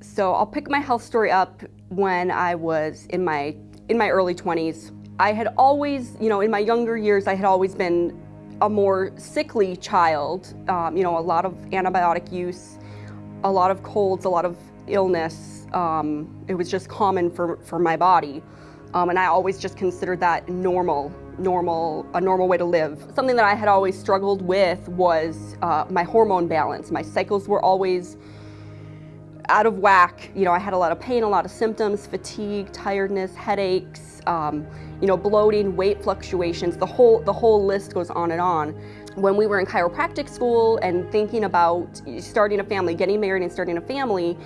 So I'll pick my health story up when I was in my in my early 20s. I had always, you know, in my younger years, I had always been a more sickly child. Um, you know, a lot of antibiotic use, a lot of colds, a lot of illness. Um, it was just common for, for my body. Um, and I always just considered that normal, normal, a normal way to live. Something that I had always struggled with was uh, my hormone balance. My cycles were always out of whack. You know, I had a lot of pain, a lot of symptoms, fatigue, tiredness, headaches, um, you know, bloating, weight fluctuations, the whole, the whole list goes on and on. When we were in chiropractic school and thinking about starting a family, getting married and starting a family,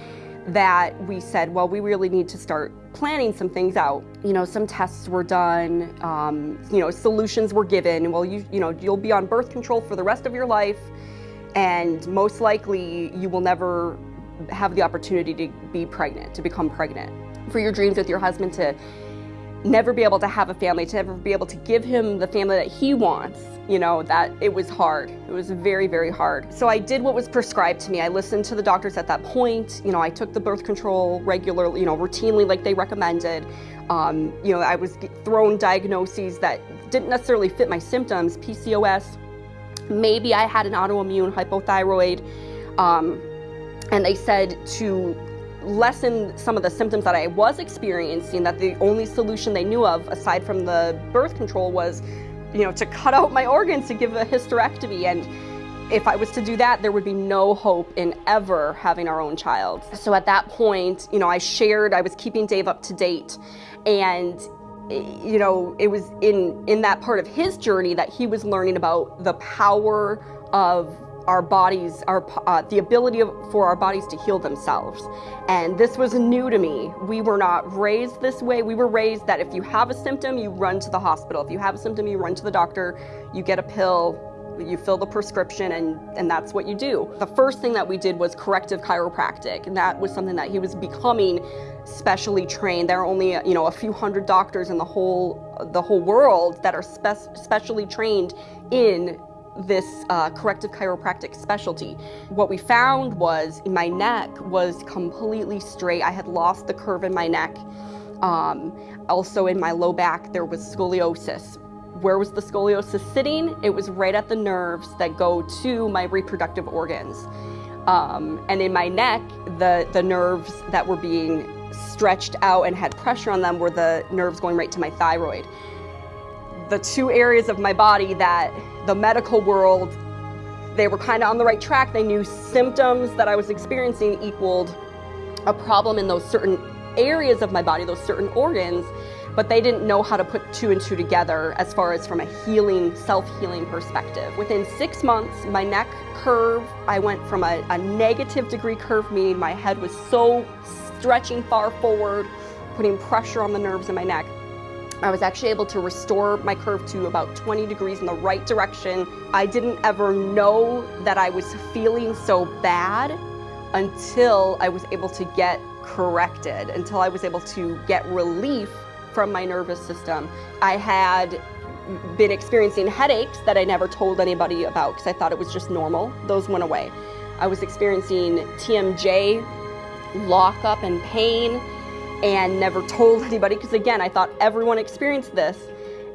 that we said, well, we really need to start planning some things out. You know, some tests were done, um, you know, solutions were given. Well, you, you know, you'll be on birth control for the rest of your life, and most likely you will never have the opportunity to be pregnant, to become pregnant. For your dreams with your husband to never be able to have a family, to never be able to give him the family that he wants, you know, that it was hard. It was very, very hard. So I did what was prescribed to me. I listened to the doctors at that point. You know, I took the birth control regularly, you know, routinely like they recommended. Um, you know, I was thrown diagnoses that didn't necessarily fit my symptoms, PCOS. Maybe I had an autoimmune hypothyroid. Um, and they said to lessen some of the symptoms that I was experiencing, that the only solution they knew of, aside from the birth control, was, you know, to cut out my organs to give a hysterectomy. And if I was to do that, there would be no hope in ever having our own child. So at that point, you know, I shared, I was keeping Dave up to date. And you know, it was in, in that part of his journey that he was learning about the power of our bodies, our, uh, the ability of, for our bodies to heal themselves. And this was new to me. We were not raised this way. We were raised that if you have a symptom, you run to the hospital. If you have a symptom, you run to the doctor, you get a pill, you fill the prescription and, and that's what you do. The first thing that we did was corrective chiropractic and that was something that he was becoming specially trained. There are only you know a few hundred doctors in the whole the whole world that are spe specially trained in this uh, corrective chiropractic specialty. What we found was my neck was completely straight. I had lost the curve in my neck. Um, also in my low back, there was scoliosis. Where was the scoliosis sitting? It was right at the nerves that go to my reproductive organs. Um, and in my neck, the, the nerves that were being stretched out and had pressure on them were the nerves going right to my thyroid. The two areas of my body that the medical world, they were kind of on the right track. They knew symptoms that I was experiencing equaled a problem in those certain areas of my body, those certain organs, but they didn't know how to put two and two together as far as from a healing, self-healing perspective. Within six months, my neck curve, I went from a, a negative degree curve, meaning my head was so stretching far forward, putting pressure on the nerves in my neck, I was actually able to restore my curve to about 20 degrees in the right direction. I didn't ever know that I was feeling so bad until I was able to get corrected, until I was able to get relief from my nervous system. I had been experiencing headaches that I never told anybody about because I thought it was just normal. Those went away. I was experiencing TMJ, lockup and pain and never told anybody because again, I thought everyone experienced this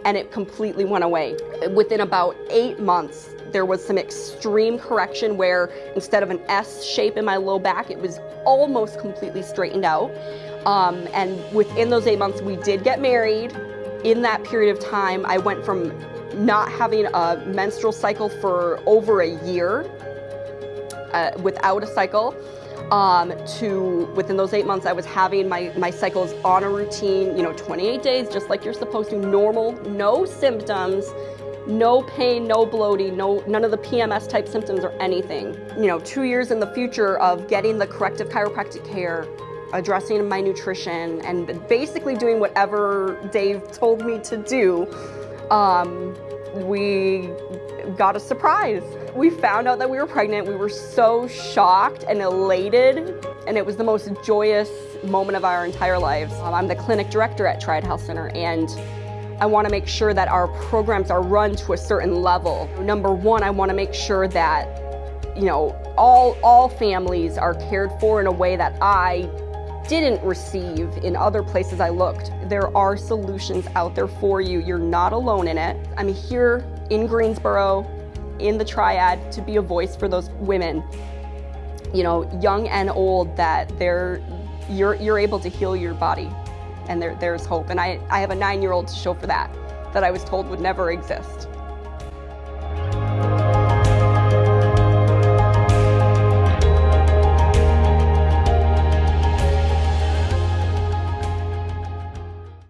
and it completely went away. Within about eight months, there was some extreme correction where instead of an S shape in my low back, it was almost completely straightened out. Um, and within those eight months, we did get married. In that period of time, I went from not having a menstrual cycle for over a year uh, without a cycle um, to within those eight months I was having my, my cycles on a routine, you know, 28 days, just like you're supposed to, normal, no symptoms, no pain, no bloating, no none of the PMS type symptoms or anything. You know, two years in the future of getting the corrective chiropractic care, addressing my nutrition, and basically doing whatever Dave told me to do, um, we got a surprise. We found out that we were pregnant. We were so shocked and elated, and it was the most joyous moment of our entire lives. Um, I'm the clinic director at Triad Health Center, and I want to make sure that our programs are run to a certain level. Number one, I want to make sure that, you know, all, all families are cared for in a way that I didn't receive in other places I looked. There are solutions out there for you. You're not alone in it. I'm here in Greensboro, in the triad, to be a voice for those women, you know, young and old, that they're, you're, you're able to heal your body and there, there's hope. And I, I have a nine year old to show for that, that I was told would never exist.